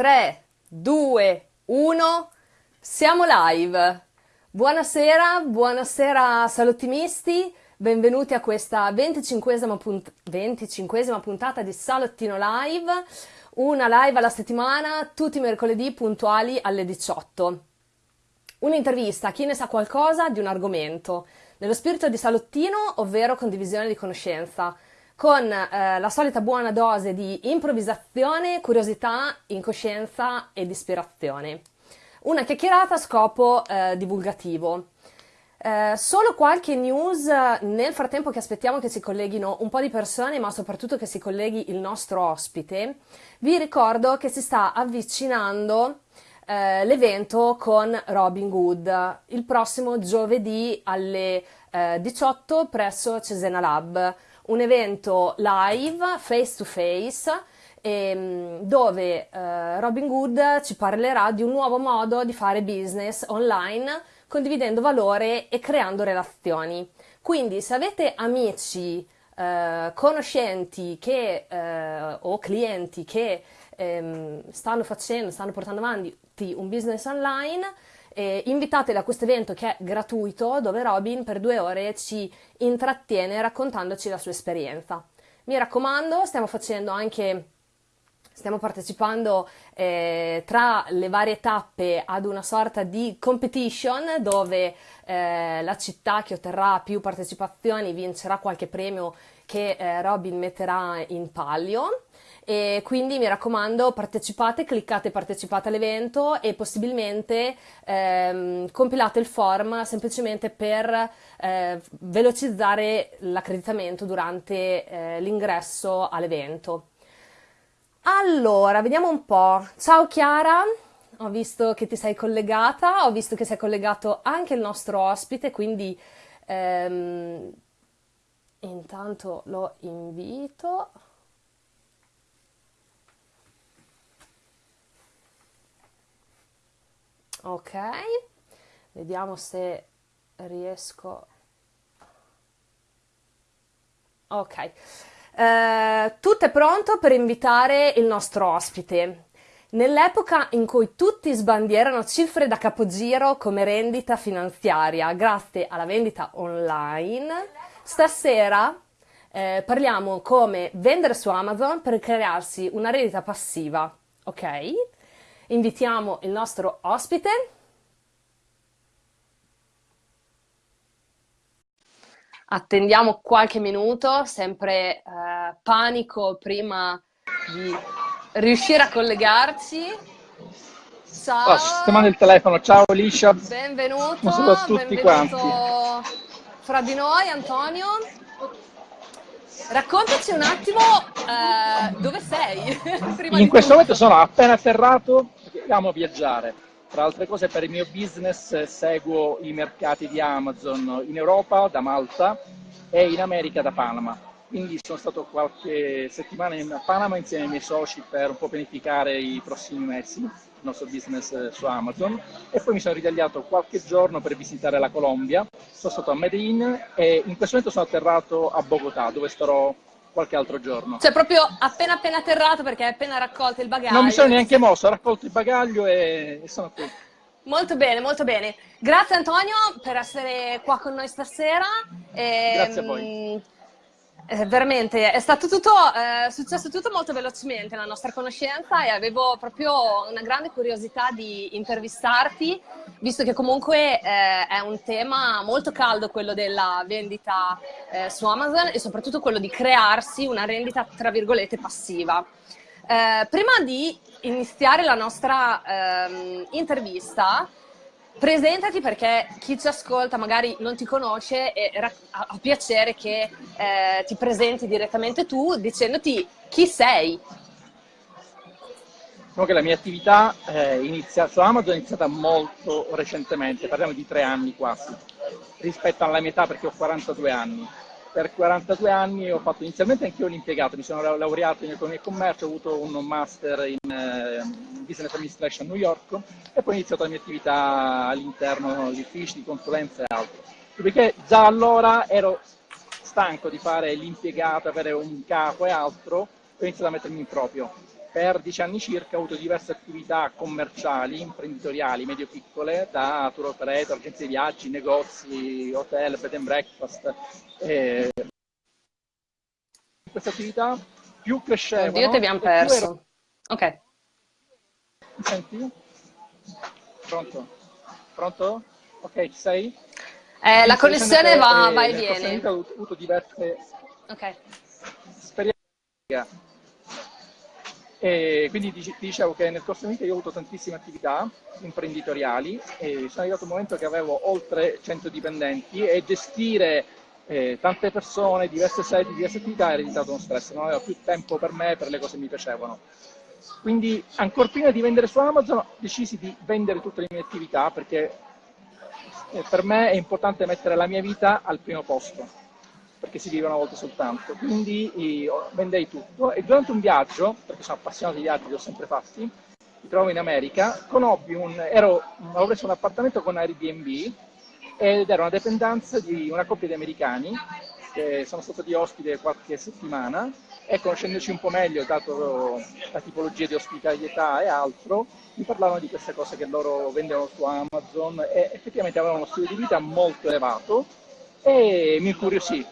3, 2, 1, siamo live. Buonasera, buonasera salottimisti, benvenuti a questa 25esima, punt- 25esima puntata di Salottino Live, una live alla settimana, tutti i mercoledì puntuali alle 18. Un'intervista a chi ne sa qualcosa di un argomento, nello spirito di salottino, ovvero condivisione di conoscenza con eh, la solita buona dose di improvvisazione, curiosità, incoscienza ed ispirazione. Una chiacchierata a scopo eh, divulgativo. Eh, solo qualche news nel frattempo che aspettiamo che si colleghino un po' di persone, ma soprattutto che si colleghi il nostro ospite. Vi ricordo che si sta avvicinando eh, l'evento con Robin Good il prossimo giovedì alle 18 eh, presso Cesena Lab un evento live, face to face, ehm, dove eh, Robin Good ci parlerà di un nuovo modo di fare business online, condividendo valore e creando relazioni. Quindi se avete amici, eh, conoscenti che, eh, o clienti che ehm, stanno facendo, stanno portando avanti un business online, eh, invitateli a questo evento che è gratuito, dove Robin per due ore ci intrattiene raccontandoci la sua esperienza. Mi raccomando, stiamo facendo anche stiamo partecipando eh, tra le varie tappe ad una sorta di competition dove eh, la città che otterrà più partecipazioni vincerà qualche premio che eh, Robin metterà in palio e quindi mi raccomando partecipate, cliccate partecipate all'evento e possibilmente ehm, compilate il form semplicemente per eh, velocizzare l'accreditamento durante eh, l'ingresso all'evento. Allora, vediamo un po'. Ciao Chiara, ho visto che ti sei collegata, ho visto che sei collegato anche il nostro ospite, quindi ehm, intanto lo invito. Ok. Vediamo se riesco. Ok. Eh, tutto è pronto per invitare il nostro ospite. Nell'epoca in cui tutti sbandierano cifre da capogiro come rendita finanziaria grazie alla vendita online, stasera eh, parliamo come vendere su Amazon per crearsi una rendita passiva, ok? Invitiamo il nostro ospite. Attendiamo qualche minuto, sempre eh, panico prima di riuscire a collegarci. Ciao. Oh, sistemando il telefono, ciao Liscia. Benvenuto. Buonasera a tutti benvenuto quanti. Fra di noi, Antonio. Raccontaci un attimo uh, dove sei. In questo momento sono appena atterrato amo viaggiare. Tra altre cose per il mio business seguo i mercati di Amazon in Europa, da Malta, e in America, da Panama. Quindi sono stato qualche settimana in Panama insieme ai miei soci per un po' pianificare i prossimi mesi, il nostro business su Amazon. E poi mi sono ritagliato qualche giorno per visitare la Colombia. Sono stato a Medellin e in questo momento sono atterrato a Bogotà, dove starò qualche altro giorno. Cioè proprio appena appena atterrato perché hai appena raccolto il bagaglio. Non mi sono neanche mosso, ho raccolto il bagaglio e, e sono qui. Molto bene, molto bene. Grazie Antonio per essere qua con noi stasera. E, Grazie a voi. Eh, veramente, è stato tutto, eh, successo tutto molto velocemente la nostra conoscenza e avevo proprio una grande curiosità di intervistarti, visto che comunque eh, è un tema molto caldo quello della vendita eh, su Amazon e soprattutto quello di crearsi una rendita, tra virgolette, passiva. Eh, prima di iniziare la nostra ehm, intervista, presentati perché chi ci ascolta magari non ti conosce e ha piacere che eh, ti presenti direttamente tu dicendoti chi sei. Diciamo che la mia attività eh, inizia, su Amazon è iniziata molto recentemente, parliamo di tre anni quasi, rispetto alla mia età perché ho 42 anni per 42 anni ho fatto inizialmente anche io l'impiegato, mi sono laureato in economia e commercio, ho avuto un master in eh, business administration a New York e poi ho iniziato la mia attività all'interno di uffici, di consulenza e altro. Perché già allora ero stanco di fare l'impiegato, avere un capo e altro, ho iniziato a mettermi in proprio. per dieci anni circa ho avuto diverse attività commerciali, imprenditoriali, medio-piccole, da tour operator, agenzie di viaggi, negozi, hotel, bed and breakfast. E queste attività più crescevano... Oddio, ti abbiamo perso. Ero... Ok. Mi senti? Pronto? Pronto? Ok, ci sei? Eh, la connessione va, eh, va e viene. Ho avuto diverse okay. esperienze e quindi ti dicevo che nel corso della vita io ho avuto tantissime attività imprenditoriali e sono arrivato un momento che avevo oltre 100 dipendenti e gestire eh, tante persone, diverse sedi, diverse attività era diventato uno stress, non avevo più tempo per me, per le cose che mi piacevano. Quindi ancora prima di vendere su Amazon decisi di vendere tutte le mie attività perché eh, per me è importante mettere la mia vita al primo posto perché si vive una volta soltanto. Quindi vendei tutto e durante un viaggio, perché sono appassionato di viaggi, li ho sempre fatti, mi trovo in America, conobbi un, ero, avevo preso un appartamento con Airbnb ed era una dipendenza di una coppia di americani che sono stato di ospite qualche settimana e conoscendoci un po' meglio, dato la tipologia di ospitalità e altro, mi parlavano di queste cose che loro vendevano su Amazon e effettivamente avevano uno stile di vita molto elevato e mi incuriosì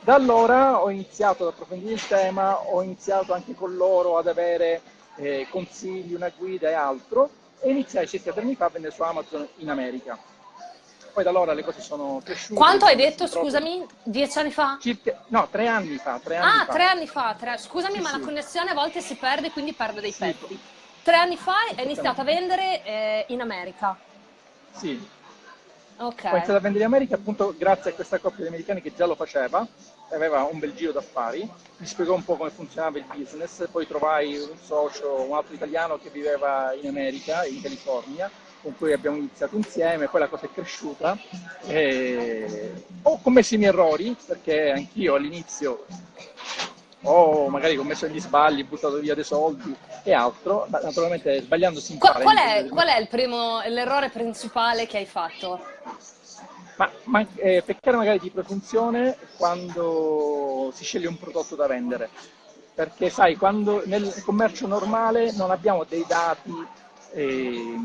da allora ho iniziato ad approfondire il tema, ho iniziato anche con loro ad avere eh, consigli, una guida e altro e iniziai circa tre anni fa a vendere su Amazon in America. Poi da allora le cose sono cresciute. Quanto hai detto, scusami? Dieci anni fa? Circa, no, tre anni fa. Tre anni ah, fa. tre anni fa. Tre... Scusami, sì, ma sì. la connessione a volte si perde, quindi perde dei sì. pezzi. Tre anni fa hai iniziato a vendere eh, in America. Sì, Okay. Ho iniziato a vendere in America appunto grazie a questa coppia di americani che già lo faceva, aveva un bel giro d'affari, mi spiegò un po' come funzionava il business, poi trovai un socio, un altro italiano che viveva in America, in California, con cui abbiamo iniziato insieme, poi la cosa è cresciuta. E... Ho commesso i miei errori, perché anch'io all'inizio ho magari commesso degli sbagli, buttato via dei soldi e altro, naturalmente sbagliando si impara. Qual, qual è, qual è il primo, l'errore principale che hai fatto? Ma, ma eh, peccare magari di presunzione quando si sceglie un prodotto da vendere, perché sai, quando nel commercio normale non abbiamo dei dati eh,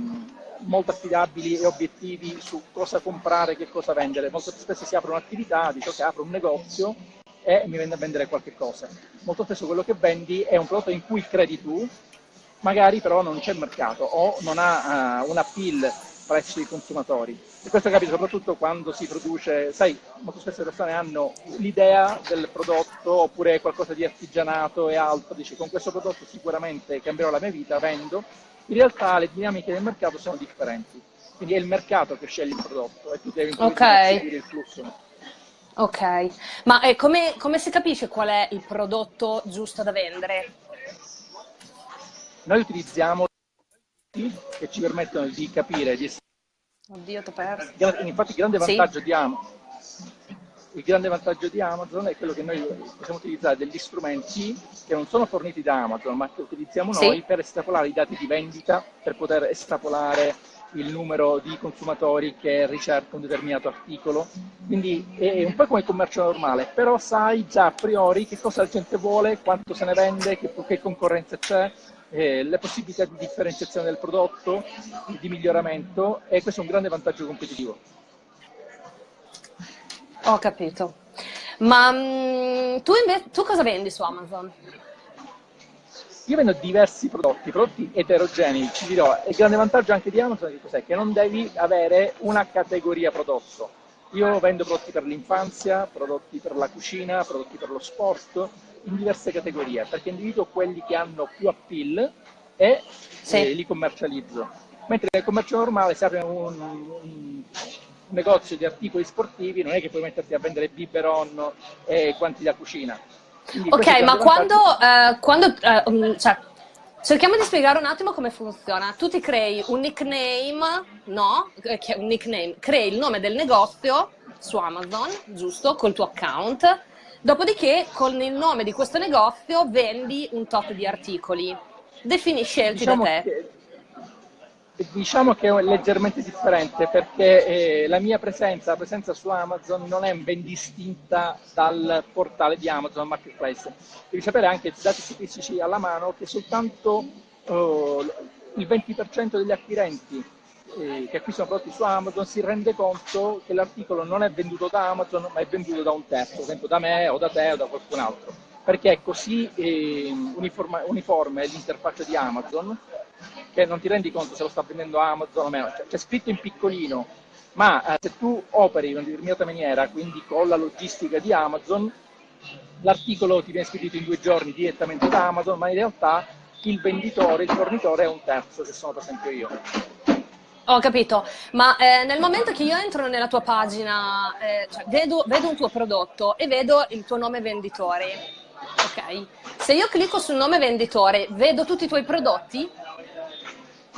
molto affidabili e obiettivi su cosa comprare, che cosa vendere, molto spesso si apre un'attività, dice ok, apro un negozio e mi vende a vendere qualche cosa. Molto spesso quello che vendi è un prodotto in cui credi tu, magari però non c'è mercato o non ha uh, un appeal presso i consumatori. E questo capita soprattutto quando si produce, sai, molto spesso le persone hanno l'idea del prodotto oppure qualcosa di artigianato e altro, dici con questo prodotto sicuramente cambierò la mia vita, vendo. In realtà le dinamiche del mercato sono differenti, quindi è il mercato che sceglie il prodotto e tu devi okay. seguire il flusso. Ok, ma eh, come, come si capisce qual è il prodotto giusto da vendere? Noi utilizziamo che ci permettono di capire, di Oddio, ti ho perso. Infatti il grande vantaggio sì. di Amazon il grande vantaggio di Amazon è quello che noi possiamo utilizzare degli strumenti che non sono forniti da Amazon, ma che utilizziamo sì. noi per estrapolare i dati di vendita, per poter estrapolare il numero di consumatori che ricerca un determinato articolo. Quindi è un po' come il commercio normale, però sai già a priori che cosa la gente vuole, quanto se ne vende, che, che concorrenza c'è, eh, le possibilità di differenziazione del prodotto, di miglioramento e questo è un grande vantaggio competitivo. Ho capito. Ma mh, mm, tu, invece, tu cosa vendi su Amazon? Io vendo diversi prodotti, prodotti eterogenei, ci dirò, il grande vantaggio anche di Amazon è cos'è? Che non devi avere una categoria prodotto. Io vendo prodotti per l'infanzia, prodotti per la cucina, prodotti per lo sport, in diverse categorie, perché individuo quelli che hanno più appeal e sì. eh, li commercializzo. Mentre nel commercio normale se apre un, un, negozio di articoli sportivi non è che puoi metterti a vendere biberon e guanti da cucina. Quindi ok, ma quando, uh, quando uh, cioè, cerchiamo di spiegare un attimo come funziona. Tu ti crei un nickname, no? Eh, un nickname, crei il nome del negozio su Amazon, giusto? Col tuo account. Dopodiché, con il nome di questo negozio, vendi un tot di articoli. Definisci scelti diciamo da te. Che Diciamo che è leggermente differente perché eh, la mia presenza, la presenza su Amazon non è ben distinta dal portale di Amazon Marketplace. Devi sapere anche, dati statistici alla mano, che soltanto oh, il 20% degli acquirenti eh, che acquistano prodotti su Amazon si rende conto che l'articolo non è venduto da Amazon ma è venduto da un terzo, ad esempio da me o da te o da qualcun altro, perché è così eh, uniforme, uniforme l'interfaccia di Amazon che non ti rendi conto se lo sta vendendo Amazon o meno, cioè, c'è scritto in piccolino, ma eh, se tu operi in una determinata maniera, quindi con la logistica di Amazon, l'articolo ti viene spedito in due giorni direttamente da Amazon, ma in realtà il venditore, il fornitore è un terzo, che sono per esempio io. Ho capito, ma eh, nel momento che io entro nella tua pagina, eh, cioè vedo, vedo, un tuo prodotto e vedo il tuo nome venditore, ok? Se io clicco sul nome venditore, vedo tutti i tuoi prodotti?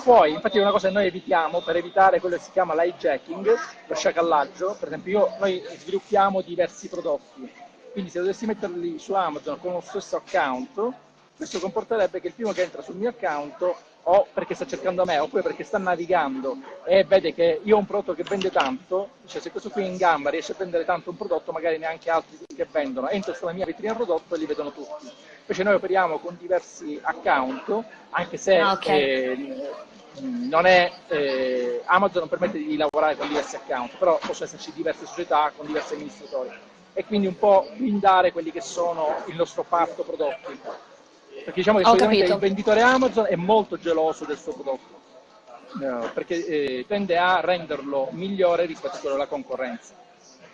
Poi, infatti una cosa che noi evitiamo per evitare quello che si chiama l'hijacking, lo sciacallaggio, per esempio io, noi sviluppiamo diversi prodotti, quindi se dovessi metterli su Amazon con lo stesso account, questo comporterebbe che il primo che entra sul mio account o perché sta cercando me oppure perché sta navigando e vede che io ho un prodotto che vende tanto, cioè se questo qui in gamba riesce a vendere tanto un prodotto, magari neanche altri che vendono, entro sulla mia vetrina prodotto e li vedono tutti. Invece noi operiamo con diversi account, anche se ah, okay. eh, non è, eh, Amazon non permette di lavorare con diversi account, però possono esserci diverse società con diversi amministratori. E quindi un po' blindare quelli che sono il nostro parto prodotti. Perché diciamo che solitamente il venditore Amazon è molto geloso del suo prodotto, no, perché eh, tende a renderlo migliore rispetto a quello della concorrenza.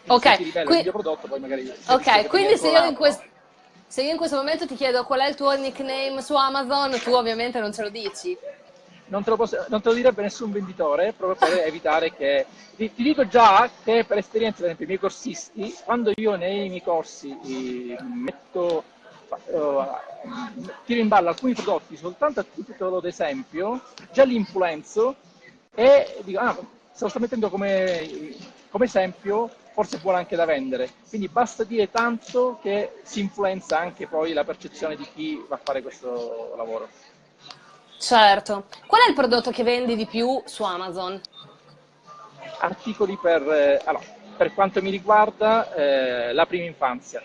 Quindi ok, se Qui... prodotto, poi magari ok, quindi se io, questo, se io in questo momento ti chiedo qual è il tuo nickname su Amazon, tu ovviamente non ce lo dici. Non te lo, posso, non te lo, direbbe nessun venditore, proprio per evitare che... Ti, ti, dico già che per esperienza, per esempio, i miei corsisti, quando io nei miei corsi metto uh, tiro in ballo alcuni prodotti soltanto a titolo d'esempio, già li influenzo e dico, ah, se lo sto mettendo come, come esempio, forse è buono anche da vendere. Quindi basta dire tanto che si influenza anche poi la percezione di chi va a fare questo lavoro. Certo. Qual è il prodotto che vendi di più su Amazon? Articoli per, eh, allora, per quanto mi riguarda, eh, la prima infanzia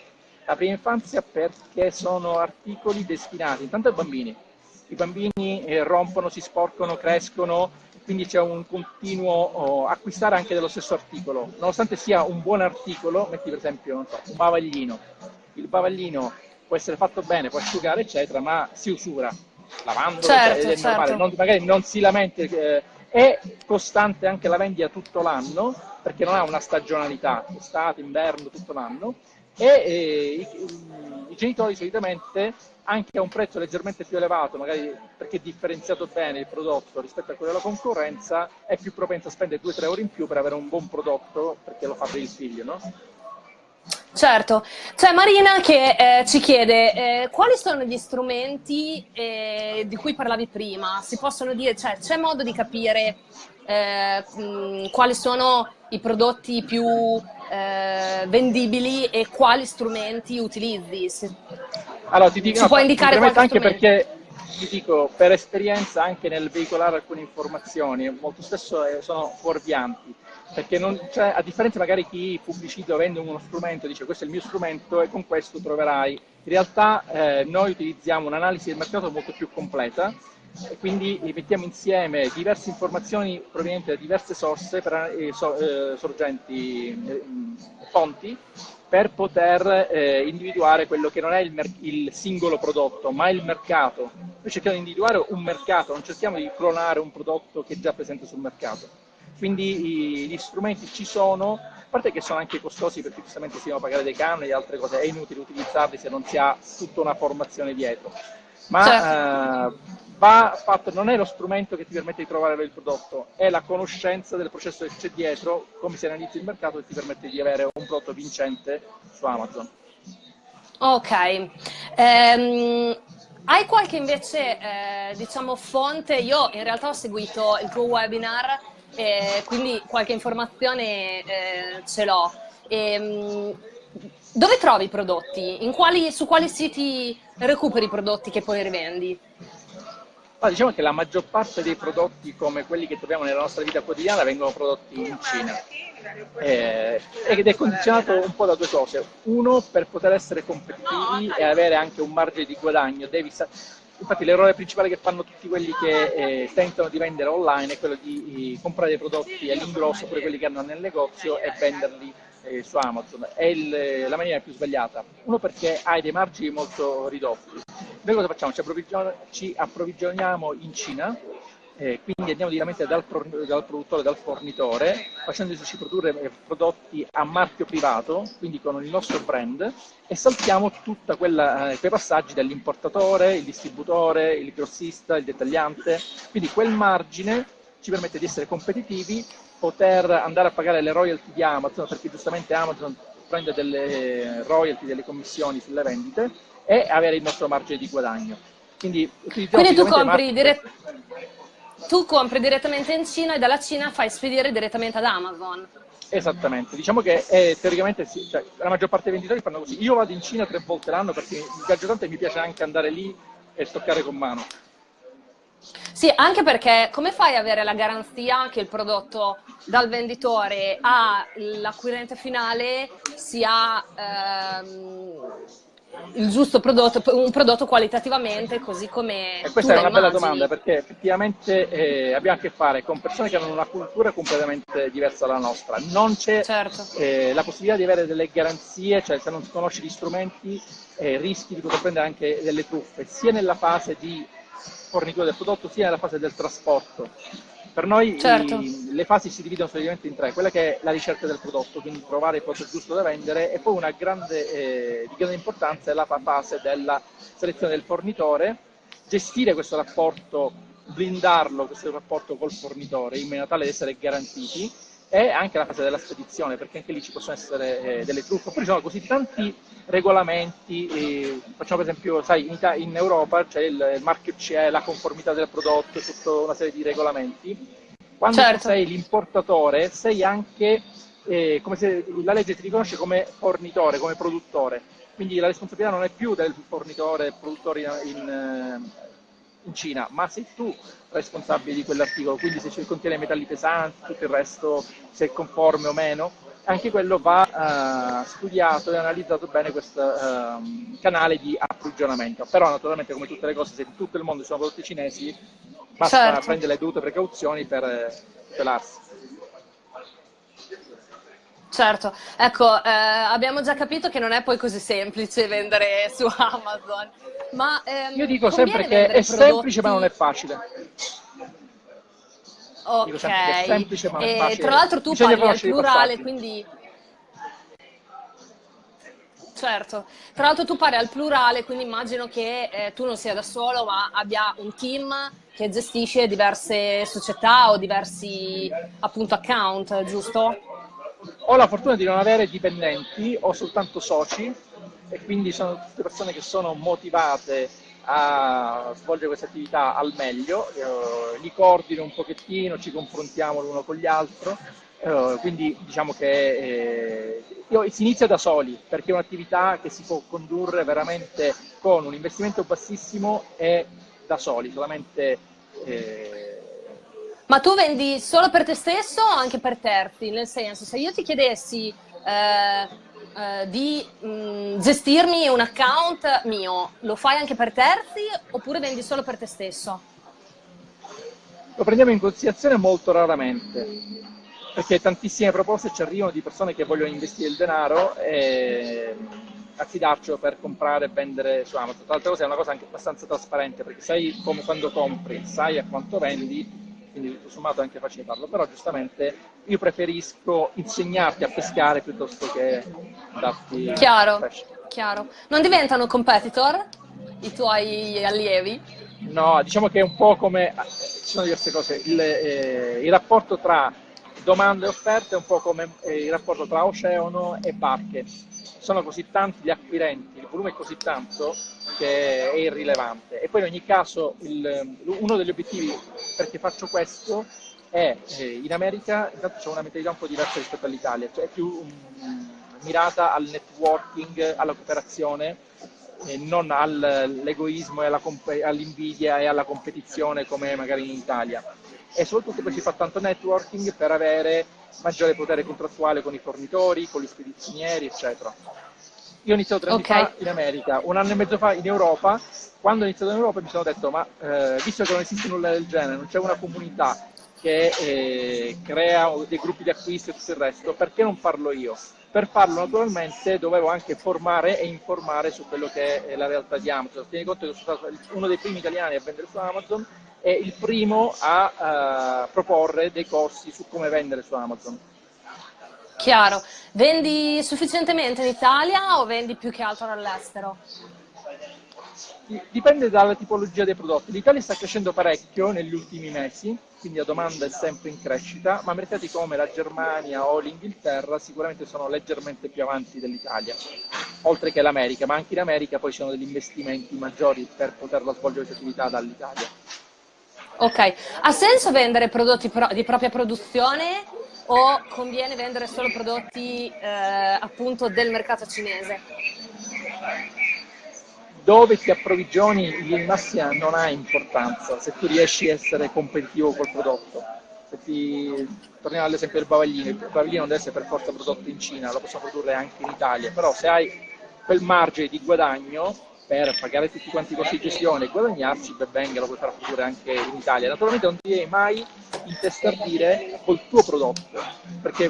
la prima infanzia perché sono articoli destinati intanto ai bambini. I bambini eh, rompono, si sporcano, crescono, quindi c'è un continuo oh, acquistare anche dello stesso articolo. Nonostante sia un buon articolo, metti per esempio so, un bavaglino. Il bavaglino può essere fatto bene, può asciugare, eccetera, ma si usura lavandolo, certo, cioè, certo. normale, non, magari non si lamenta. Eh, è costante anche la vendita tutto l'anno, perché non ha una stagionalità, estate, inverno, tutto l'anno e eh, i, i, genitori solitamente anche a un prezzo leggermente più elevato, magari perché differenziato bene il prodotto rispetto a quello della concorrenza, è più propenso a spendere 2-3 euro in più per avere un buon prodotto perché lo fa per il figlio, no? Certo, c'è Marina che eh, ci chiede eh, quali sono gli strumenti eh, di cui parlavi prima, si possono dire, cioè c'è modo di capire eh, mh, quali sono i prodotti più eh, vendibili e quali strumenti utilizzi. Se... Allora, ti dico, Ci no, puoi indicare qualche anche strumento? perché ti dico, per esperienza anche nel veicolare alcune informazioni, molto spesso eh, sono fuorvianti, perché non, cioè, a differenza magari chi pubblicizza o vende uno strumento, dice questo è il mio strumento e con questo troverai, in realtà eh, noi utilizziamo un'analisi del mercato molto più completa, e quindi mettiamo insieme diverse informazioni provenienti da diverse source, per, eh, so, eh, sorgenti, eh, fonti, per poter eh, individuare quello che non è il, il, singolo prodotto, ma il mercato. Noi cerchiamo di individuare un mercato, non cerchiamo di clonare un prodotto che è già presente sul mercato. Quindi i, gli strumenti ci sono, a parte che sono anche costosi perché giustamente si devono pagare dei canoni e altre cose, è inutile utilizzarli se non si ha tutta una formazione dietro. Ma certo. eh, va fatto, non è lo strumento che ti permette di trovare il prodotto, è la conoscenza del processo che c'è dietro, come si analizza il mercato che ti permette di avere un prodotto vincente su Amazon. Ok. Um, hai qualche invece, eh, diciamo, fonte? Io in realtà ho seguito il tuo webinar, eh, quindi qualche informazione eh, ce l'ho. Um, dove trovi i prodotti? Quali, su quali siti recuperi i prodotti che poi rivendi? Ma diciamo che la maggior parte dei prodotti come quelli che troviamo nella nostra vita quotidiana vengono prodotti in Cina. eh, ed è condizionato un po' da due cose. Uno, per poter essere competitivi e avere anche un margine di guadagno, devi Infatti l'errore principale che fanno tutti quelli che eh, tentano di vendere online è quello di, di comprare dei prodotti all'ingrosso, pure quelli che hanno nel negozio, e venderli eh, su Amazon. È il, la maniera più sbagliata. Uno perché hai dei margini molto ridotti. Noi cosa facciamo? Ci, approvvigion ci approvvigioniamo in Cina eh, quindi andiamo direttamente dal, dal, produttore, dal fornitore, facendoci produrre eh, prodotti a marchio privato, quindi con il nostro brand, e saltiamo tutti eh, quei passaggi dell'importatore, il distributore, il grossista, il dettagliante, quindi quel margine ci permette di essere competitivi, poter andare a pagare le royalty di Amazon, perché giustamente Amazon prende delle royalty, delle commissioni sulle vendite, e avere il nostro margine di guadagno. Quindi, Quindi tu compri direttamente tu compri direttamente in Cina e dalla Cina fai spedire direttamente ad Amazon. Esattamente, diciamo che eh, teoricamente sì, cioè, la maggior parte dei venditori fanno così. Io vado in Cina tre volte l'anno perché mi piace tanto e mi piace anche andare lì e toccare con mano. Sì, anche perché come fai ad avere la garanzia che il prodotto dal venditore all'acquirente finale sia ehm, il giusto prodotto, un prodotto qualitativamente così come... E questa è una bella domanda perché effettivamente eh, abbiamo a che fare con persone che hanno una cultura completamente diversa dalla nostra. Non c'è certo. eh, la possibilità di avere delle garanzie, cioè se non conosci gli strumenti eh, rischi di poter prendere anche delle truffe, sia nella fase di fornitura del prodotto sia nella fase del trasporto. Per noi certo. i, le fasi si dividono solitamente in tre, quella che è la ricerca del prodotto, quindi trovare il prodotto giusto da vendere e poi una grande, eh, di grande importanza è la fase della selezione del fornitore, gestire questo rapporto, blindarlo, questo rapporto col fornitore in maniera tale da essere garantiti e anche la fase della spedizione, perché anche lì ci possono essere eh, delle truffe. Oppure ci sono così tanti regolamenti, eh, facciamo per esempio, sai, in, in Europa c'è il, marchio CE, la conformità del prodotto, tutta una serie di regolamenti. Quando certo. sei l'importatore sei anche, eh, come se la legge ti riconosce come fornitore, come produttore. Quindi la responsabilità non è più del fornitore, produttore in, in eh, in Cina, ma sei tu responsabile di quell'articolo, quindi se contiene metalli pesanti, tutto il resto, se è conforme o meno, anche quello va uh, studiato e analizzato bene questo uh, canale di approvvigionamento. Però naturalmente come tutte le cose, se in tutto il mondo ci sono prodotti cinesi, basta certo. prendere le dovute precauzioni per eh, tutelarsi. Certo, ecco, eh, abbiamo già capito che non è poi così semplice vendere su Amazon. Ma, ehm, Io dico sempre che è prodotti... semplice ma non è facile. Ok, è semplice, ma e, facile. tra l'altro tu Bisogna parli al plurale, quindi... Certo, tra l'altro tu parli al plurale, quindi immagino che eh, tu non sia da solo, ma abbia un team che gestisce diverse società o diversi appunto account, giusto? Ho la fortuna di non avere dipendenti, ho soltanto soci e quindi sono tutte persone che sono motivate a svolgere questa attività al meglio, eh, li coordino un pochettino, ci confrontiamo l'uno con gli altri, eh, quindi diciamo che eh, si inizia da soli perché è un'attività che si può condurre veramente con un investimento bassissimo e da soli, solamente eh, ma tu vendi solo per te stesso o anche per terzi? Nel senso, se io ti chiedessi eh, eh, di mh, mm, gestirmi un account mio, lo fai anche per terzi oppure vendi solo per te stesso? Lo prendiamo in considerazione molto raramente, perché tantissime proposte ci arrivano di persone che vogliono investire il denaro e affidarcelo per comprare e vendere su Amazon. Tra l'altro è una cosa anche abbastanza trasparente, perché sai come quando compri, sai a quanto vendi, quindi tutto sommato è anche facile farlo, però giustamente io preferisco insegnarti a pescare piuttosto che darti Chiaro, chiaro. Non diventano competitor i tuoi allievi? No, diciamo che è un po' come, ci sono diverse cose, il, eh, il rapporto tra domande e offerte è un po' come eh, il rapporto tra oceano e barche. Sono così tanti gli acquirenti, il volume è così tanto che è irrilevante. E poi in ogni caso il, uno degli obiettivi perché faccio questo è eh, in America intanto c'è una mentalità un po' diversa rispetto all'Italia, cioè è più um, mirata al networking, alla cooperazione e non all'egoismo e all'invidia e alla competizione come magari in Italia. E soprattutto poi si fa tanto networking per avere maggiore potere contrattuale con i fornitori, con gli spedizionieri, eccetera. Io ho iniziato tre anni okay. fa in America, un anno e mezzo fa in Europa. Quando ho iniziato in Europa mi sono detto, ma eh, visto che non esiste nulla del genere, non c'è una comunità che eh, crea dei gruppi di acquisto e tutto il resto, perché non farlo io? Per farlo naturalmente dovevo anche formare e informare su quello che è la realtà di Amazon. Tieni conto che sono stato uno dei primi italiani a vendere su Amazon e il primo a uh, proporre dei corsi su come vendere su Amazon. Chiaro. Vendi sufficientemente in Italia o vendi più che altro all'estero? Dipende dalla tipologia dei prodotti. L'Italia sta crescendo parecchio negli ultimi mesi, quindi la domanda è sempre in crescita, ma mercati come la Germania o l'Inghilterra sicuramente sono leggermente più avanti dell'Italia, oltre che l'America, ma anche in America poi ci sono degli investimenti maggiori per poterla svolgere questa attività dall'Italia. Ok, ha senso vendere prodotti pro di propria produzione o conviene vendere solo prodotti eh, appunto del mercato cinese? Dove ti approvvigioni in massia non ha importanza se tu riesci a essere competitivo col prodotto. Se ti... Torniamo all'esempio del bavaglino, il bavaglino non deve essere per forza prodotto in Cina, lo possiamo produrre anche in Italia, però se hai quel margine di guadagno per pagare tutti quanti i costi di gestione e guadagnarci, ben venga, lo puoi fare pure anche in Italia. Naturalmente non ti devi mai intestardire col tuo prodotto, perché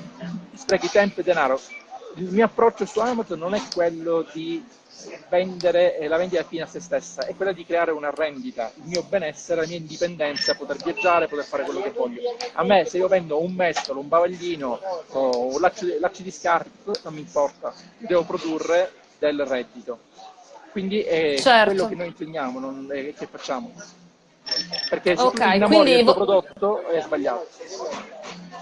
sprechi tempo e denaro. Il mio approccio su Amazon non è quello di vendere la vendita fine a se stessa, è quella di creare una rendita, il mio benessere, la mia indipendenza, poter viaggiare, poter fare quello che voglio. A me se io vendo un mestolo, un bavaglino o un laccio, lacci di scarpe, non mi importa, devo produrre del reddito quindi è certo. quello che noi insegniamo, non è che facciamo. Perché se okay, tu innamori quindi... del tuo prodotto è sbagliato.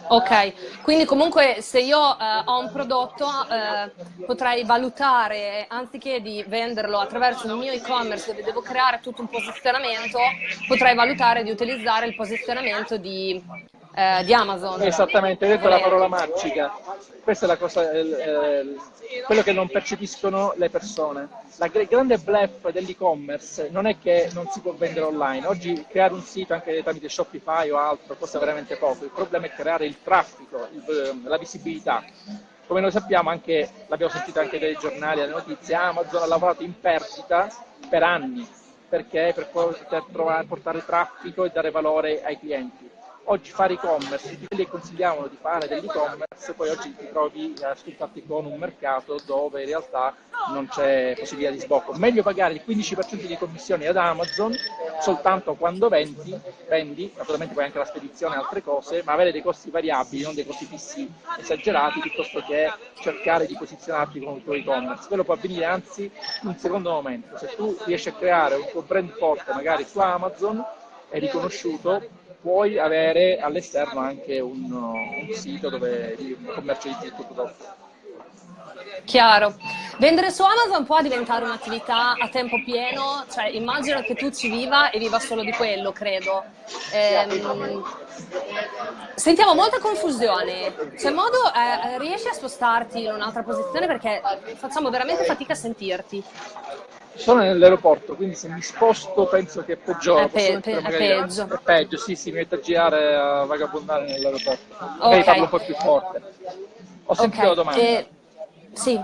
Ok, quindi comunque se io eh, ho un prodotto eh, potrei valutare, anziché di venderlo attraverso il mio e-commerce dove devo creare tutto un posizionamento, potrei valutare di utilizzare il posizionamento di, eh, di Amazon. Esattamente, hai detto la parola magica. Questa è la cosa, eh, quello che non percepiscono le persone. La grande bluff dell'e-commerce non è che non si può vendere online. Oggi creare un sito anche tramite Shopify o altro costa veramente poco. Il problema è creare il traffico, il, ehm, la visibilità. Come noi sappiamo, anche, l'abbiamo sentito anche dai giornali, alle notizie, Amazon ha lavorato in perdita per anni perché per poter trovare, portare traffico e dare valore ai clienti oggi fare e-commerce, tutti quelli che consigliavano di fare dell'e-commerce, poi oggi ti trovi a sfruttarti con un mercato dove in realtà non c'è possibilità di sbocco. Meglio pagare il 15% di commissioni ad Amazon soltanto quando vendi, vendi, naturalmente poi anche la spedizione e altre cose, ma avere dei costi variabili, non dei costi fissi esagerati, piuttosto che cercare di posizionarti con il tuo e-commerce. Quello può avvenire anzi in un secondo momento. Se tu riesci a creare un tuo brand forte magari su Amazon, è riconosciuto, puoi avere all'esterno anche un, un, sito dove commercializzi il tuo. Chiaro. Vendere su Amazon può diventare un'attività a tempo pieno? Cioè, immagino che tu ci viva e viva solo di quello, credo. Ehm, sentiamo molta confusione. C'è modo, eh, riesci a spostarti in un'altra posizione perché facciamo veramente fatica a sentirti sono nell'aeroporto, quindi se mi sposto penso che peggiora. È, pe pe è peggio. È peggio, sì, sì, mi metto a girare a vagabondare nell'aeroporto. Magari okay. parlo un po' più forte. Ho sentito okay. la domanda. Eh, sì.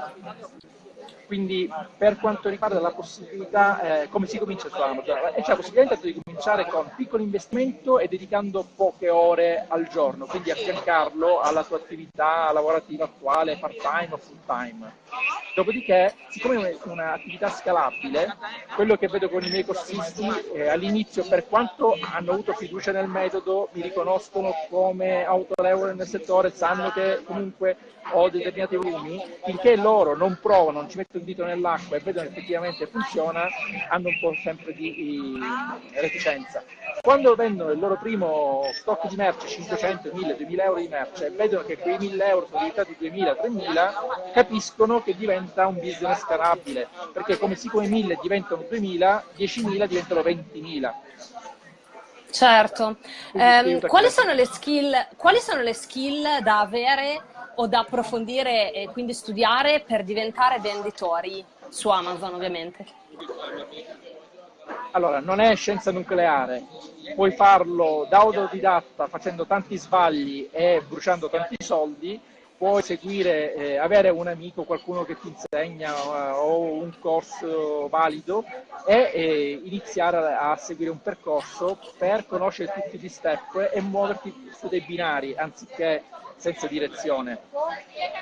Quindi per quanto riguarda la possibilità, eh, come si comincia su Amazon? C'è la possibilità di cominciare con piccolo investimento e dedicando poche ore al giorno, quindi affiancarlo alla tua attività lavorativa attuale, part time o full time. Dopodiché, siccome è un'attività scalabile, quello che vedo con i miei corsisti eh, all'inizio, per quanto hanno avuto fiducia nel metodo, mi riconoscono come autorevole nel settore, sanno che comunque ho determinati volumi, finché loro non provano, non ci mettono il dito nell'acqua e vedono effettivamente funziona, hanno un po' sempre di, di reticenza. Quando vendono il loro primo stock di merce, 500, 1000, 2000 euro di merce, e vedono che quei 1000 euro sono diventati 2000, 3000, capiscono che diventa un business scalabile, perché come siccome 1000 diventano 2000, 10.000 diventano 20.000. Certo. Eh, quali, sono skill, quali sono le skill da avere o da approfondire e quindi studiare per diventare venditori su Amazon ovviamente? Allora, non è scienza nucleare, puoi farlo da autodidatta facendo tanti sbagli e bruciando tanti soldi, puoi seguire, eh, avere un amico, qualcuno che ti insegna uh, o un corso valido e eh, iniziare a, a, seguire un percorso per conoscere tutti gli step e muoverti su dei binari anziché senza direzione.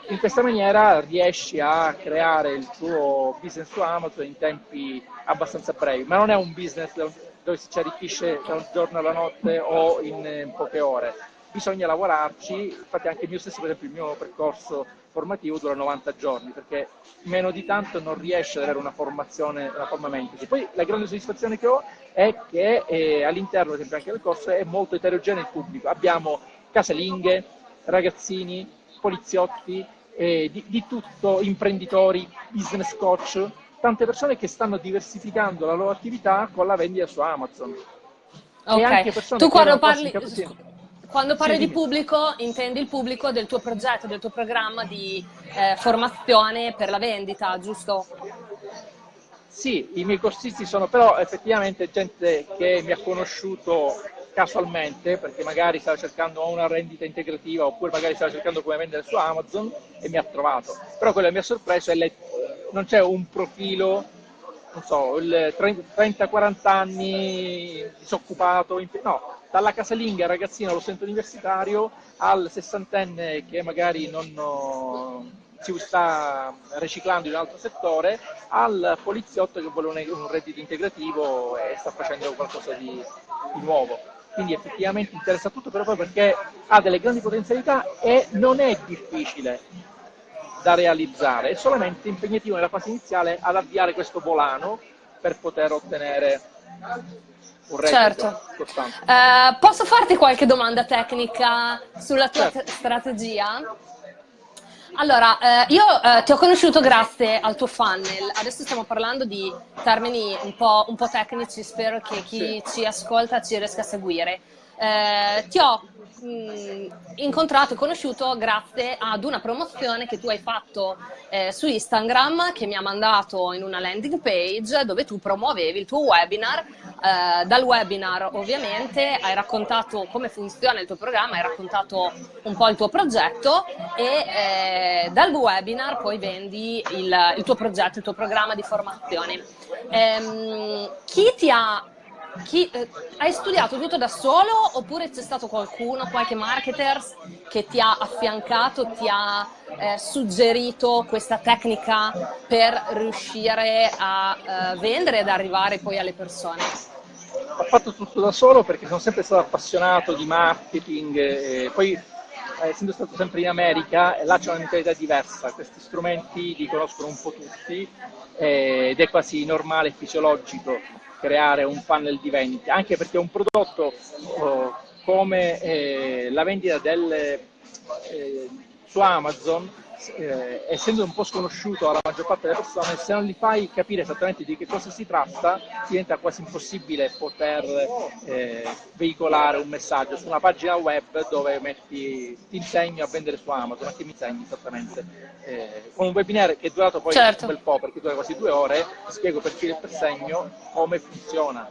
In questa maniera riesci a creare il tuo business su Amazon in tempi abbastanza brevi, ma non è un business dove si ci arricchisce da un giorno alla notte o in, in poche ore bisogna lavorarci, infatti anche il mio stesso, per esempio il mio percorso formativo dura 90 giorni, perché meno di tanto non riesce ad avere una formazione, una forma mentis. Poi la grande soddisfazione che ho è che eh, all'interno, per esempio anche del corso, è molto eterogeneo il pubblico. Abbiamo casalinghe, ragazzini, poliziotti, eh, di, di tutto, imprenditori, business coach, tante persone che stanno diversificando la loro attività con la vendita su Amazon. Ok, tu quando parli... Quando parli sì, di pubblico, intendi il pubblico del tuo progetto, del tuo programma di eh, formazione per la vendita, giusto? Sì, i miei corsisti sono però effettivamente gente che mi ha conosciuto casualmente perché magari stava cercando una rendita integrativa oppure magari stava cercando come vendere su Amazon e mi ha trovato. Però quello che mi ha sorpreso è che non c'è un profilo, non so, il 30-40 anni disoccupato, no, dalla casalinga ragazzino allo studente universitario al sessantenne che magari non si sta riciclando in un altro settore, al poliziotto che vuole un, reddito integrativo e sta facendo qualcosa di, di nuovo. Quindi effettivamente interessa tutto, però perché ha delle grandi potenzialità e non è difficile da realizzare, è solamente impegnativo nella fase iniziale ad avviare questo volano per poter ottenere un certo. Uh, posso farti qualche domanda tecnica sulla tua certo. strategia? Allora, eh, io eh, ti ho conosciuto grazie al tuo funnel, adesso stiamo parlando di termini un po', un po tecnici, spero che chi sì. ci ascolta ci riesca a seguire. Eh, ti ho mh, incontrato e conosciuto grazie ad una promozione che tu hai fatto eh, su Instagram che mi ha mandato in una landing page dove tu promuovevi il tuo webinar. Eh, dal webinar ovviamente hai raccontato come funziona il tuo programma, hai raccontato un po' il tuo progetto e eh, dal webinar poi vendi il, il, tuo progetto, il tuo programma di formazione. Ehm, chi ti ha chi, eh, hai studiato tutto da solo oppure c'è stato qualcuno, qualche marketer che ti ha affiancato, ti ha eh, suggerito questa tecnica per riuscire a eh, vendere ed arrivare poi alle persone? Ho fatto tutto da solo perché sono sempre stato appassionato di marketing e poi eh, essendo stato sempre in America, là c'è una mentalità diversa, questi strumenti li conoscono un po' tutti eh, ed è quasi normale e fisiologico creare un funnel di vendita, anche perché un prodotto oh, come eh, la vendita del, eh, su Amazon, eh, essendo un po' sconosciuto alla maggior parte delle persone, se non gli fai capire esattamente di che cosa si tratta, diventa quasi impossibile poter eh, veicolare un messaggio su una pagina web dove metti ti insegno a vendere su Amazon, ma che mi insegni esattamente? Eh, con un webinar che è durato poi certo. un bel po', perché dura quasi due ore, spiego per filo e per segno come funziona.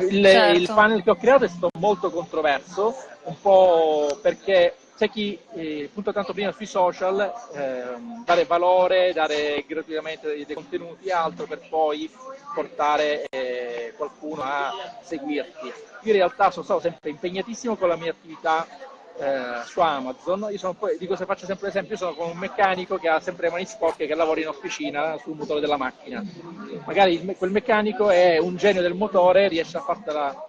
Il, certo. il panel che ho creato è stato molto controverso, un po' perché c'è chi eh, punta tanto prima sui social, eh, dare valore, dare gratuitamente dei, contenuti e altro per poi portare eh, qualcuno a seguirti. Io in realtà sono stato sempre impegnatissimo con la mia attività eh, su Amazon, io sono dico se faccio sempre l'esempio, io sono come un meccanico che ha sempre le mani sporche che lavora in officina sul motore della macchina. Magari il, quel meccanico è un genio del motore, riesce a fartela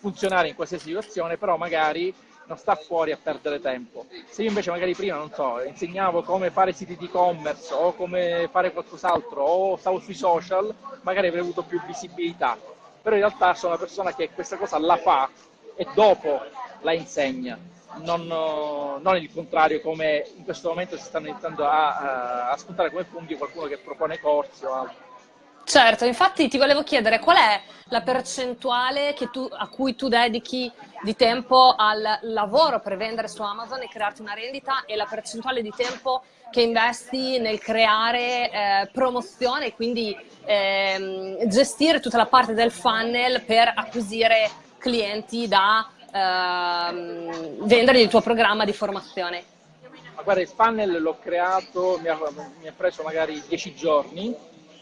funzionare in qualsiasi situazione, però magari non sta fuori a perdere tempo. Se io invece magari prima, non so, insegnavo come fare siti di e-commerce o come fare qualcos'altro o stavo sui social, magari avrei avuto più visibilità. Però in realtà sono una persona che questa cosa la fa e dopo la insegna. Non, non il contrario come in questo momento si stanno iniziando a, a, a spuntare come funghi qualcuno che propone corsi o altro. Certo, infatti ti volevo chiedere qual è la percentuale tu, a cui tu dedichi di tempo al lavoro per vendere su Amazon e crearti una rendita e la percentuale di tempo che investi nel creare eh, promozione e quindi ehm, gestire tutta la parte del funnel per acquisire clienti da ehm, vendere il tuo programma di formazione. Ma guarda, il funnel l'ho creato, mi ha, mi ha preso magari dieci giorni,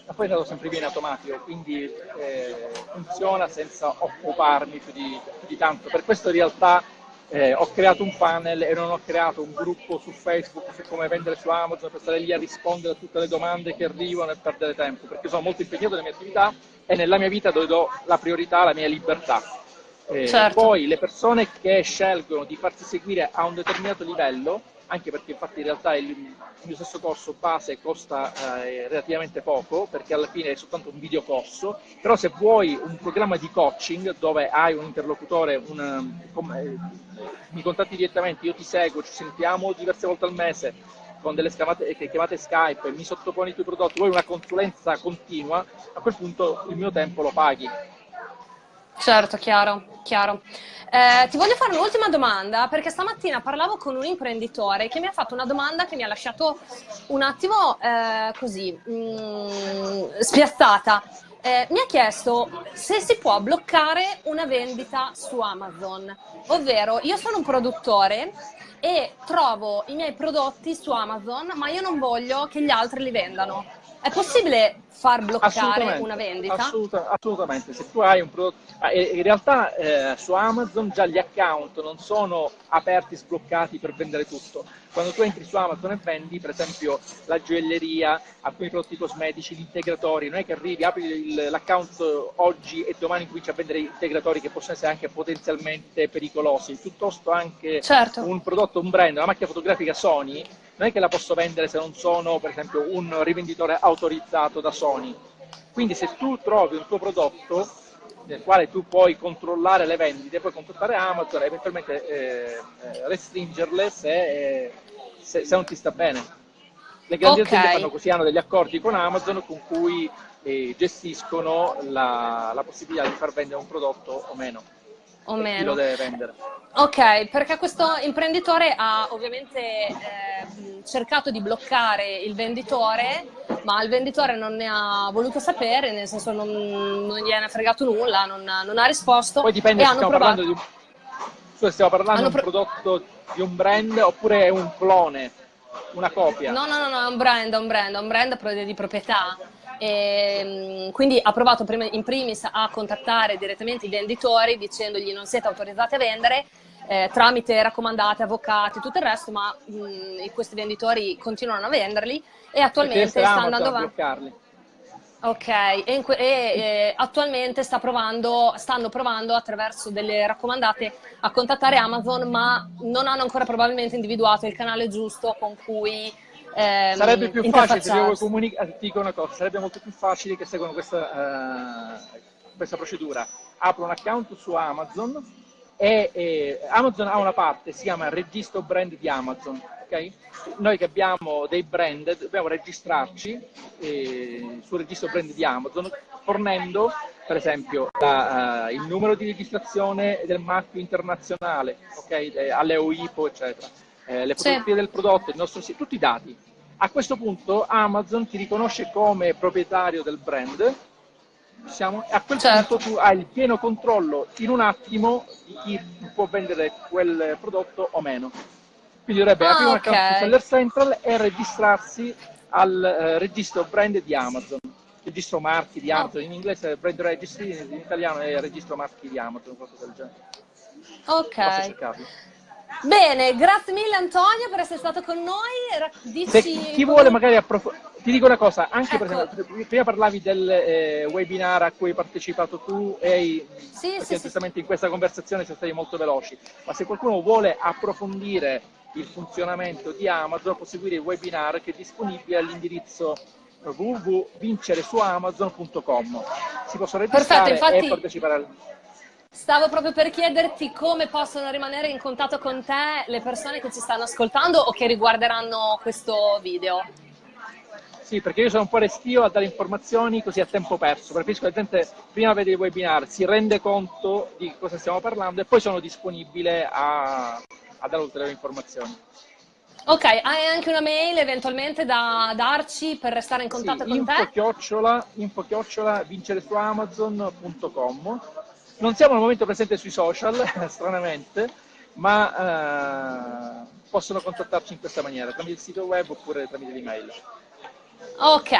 ma poi è andato sempre via in automatico, quindi eh, funziona senza occuparmi più di, più di, tanto. Per questo in realtà eh, ho creato un funnel e non ho creato un gruppo su Facebook su come vendere su Amazon per stare lì a rispondere a tutte le domande che arrivano e perdere tempo, perché sono molto impegnato nelle mie attività e nella mia vita dove do la priorità alla mia libertà. Eh, certo. Poi le persone che scelgono di farsi seguire a un determinato livello anche perché infatti in realtà il, mio stesso corso base costa eh, relativamente poco, perché alla fine è soltanto un video corso, però se vuoi un programma di coaching dove hai un interlocutore, un, eh, mi contatti direttamente, io ti seguo, ci sentiamo diverse volte al mese, con delle chiamate, chiamate Skype, mi sottoponi i tuoi prodotti, vuoi una consulenza continua, a quel punto il mio tempo lo paghi. Certo, chiaro, chiaro. Eh, ti voglio fare un'ultima domanda perché stamattina parlavo con un imprenditore che mi ha fatto una domanda che mi ha lasciato un attimo eh, così mh, mm, spiazzata. Eh, mi ha chiesto se si può bloccare una vendita su Amazon, ovvero io sono un produttore e trovo i miei prodotti su Amazon ma io non voglio che gli altri li vendano. È possibile far bloccare una vendita? Assoluta, assolutamente, se tu hai un prodotto... Ah, in realtà eh, su Amazon già gli account non sono aperti, sbloccati per vendere tutto. Quando tu entri su Amazon e vendi, per esempio, la gioielleria, alcuni prodotti cosmetici, gli integratori, non è che arrivi, apri l'account oggi e domani cominci a vendere integratori che possono essere anche potenzialmente pericolosi, piuttosto anche certo. un prodotto, un brand, una macchina fotografica Sony, non è che la posso vendere se non sono, per esempio, un rivenditore autorizzato da Sony. Quindi se tu trovi un tuo prodotto nel quale tu puoi controllare le vendite, puoi contattare Amazon e eventualmente eh, eh restringerle se, se, se, non ti sta bene. Le grandi okay. aziende fanno così, hanno degli accordi con Amazon con cui eh, gestiscono la, la possibilità di far vendere un prodotto o meno o meno. Chi lo deve vendere. Ok, perché questo imprenditore ha ovviamente eh, cercato di bloccare il venditore, ma il venditore non ne ha voluto sapere, nel senso non, non gliene ha fregato nulla, non, non ha risposto. Poi dipende se stiamo parlando di un, stiamo parlando di un prodotto di un brand oppure è un clone, una copia. No, no, no, no è un brand, è un brand, è un brand di proprietà. E, ehm, quindi ha provato in primis a contattare direttamente i venditori dicendogli non siete autorizzati a vendere eh, tramite raccomandate, avvocati, tutto il resto, ma mh, questi venditori continuano a venderli e attualmente sta andando avanti. Ok, e, e, e attualmente sta provando, stanno provando attraverso delle raccomandate a contattare Amazon, ma non hanno ancora probabilmente individuato il canale giusto con cui ehm, sarebbe più facile se io comunicare, ti dico una cosa, sarebbe molto più facile che seguono questa, uh, questa procedura. Apro un account su Amazon e, e, Amazon ha una parte, si chiama registro brand di Amazon. Okay? Noi che abbiamo dei brand dobbiamo registrarci eh, sul registro brand di Amazon fornendo per esempio la, uh, il numero di registrazione del marchio internazionale okay? eh, alle OIPO eccetera eh, le fotografie del prodotto, il nostro sito, tutti i dati. A questo punto Amazon ti riconosce come proprietario del brand siamo, a quel certo. punto tu hai il pieno controllo in un attimo di chi può vendere quel prodotto o meno. Quindi dovrebbe ah, aprire okay. un account su Seller Central e registrarsi al eh, registro brand di Amazon. Registro marchi di Amazon, oh. in inglese brand registry, in italiano è registro marchi di Amazon, qualcosa del genere. Ok. Bene, grazie mille Antonio per essere stato con noi. Dici Se chi vuole magari approfondire, ti dico una cosa, anche ecco. per esempio, prima parlavi del eh, webinar a cui hai partecipato tu e sì, perché sì, giustamente sì. in questa conversazione siamo stati molto veloci, ma se qualcuno vuole approfondire il funzionamento di Amazon può seguire il webinar che è disponibile all'indirizzo www.vinceresuamazon.com. Si possono registrare Perfetto, infatti... e partecipare al Stavo proprio per chiederti come possono rimanere in contatto con te le persone che ci stanno ascoltando o che riguarderanno questo video. Sì, perché io sono un po' restio a dare informazioni così a tempo perso. Preferisco che la gente prima vede il webinar, si rende conto di cosa stiamo parlando e poi sono disponibile a, a dare ulteriori informazioni. Ok, hai anche una mail eventualmente da darci per restare in contatto sì, con info te? Chiocciola, info chiocciola vinceresuamazon.com Non siamo al momento presenti sui social, stranamente, ma eh, possono contattarci in questa maniera, tramite il sito web oppure tramite l'email. Ok,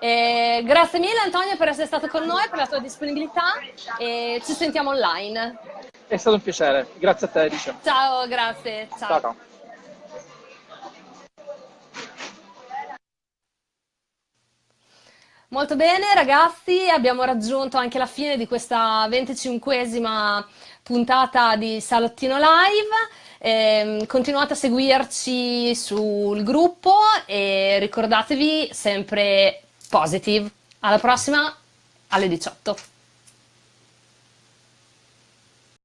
eh, grazie mille Antonio per essere stato con noi, per la tua disponibilità e ci sentiamo online. È stato un piacere, grazie a te Alice. Ciao, grazie. Ciao. ciao, ciao. Molto bene ragazzi, abbiamo raggiunto anche la fine di questa 25esima puntata di Salottino Live. Eh, continuate a seguirci sul gruppo e ricordatevi sempre positive. Alla prossima alle 18.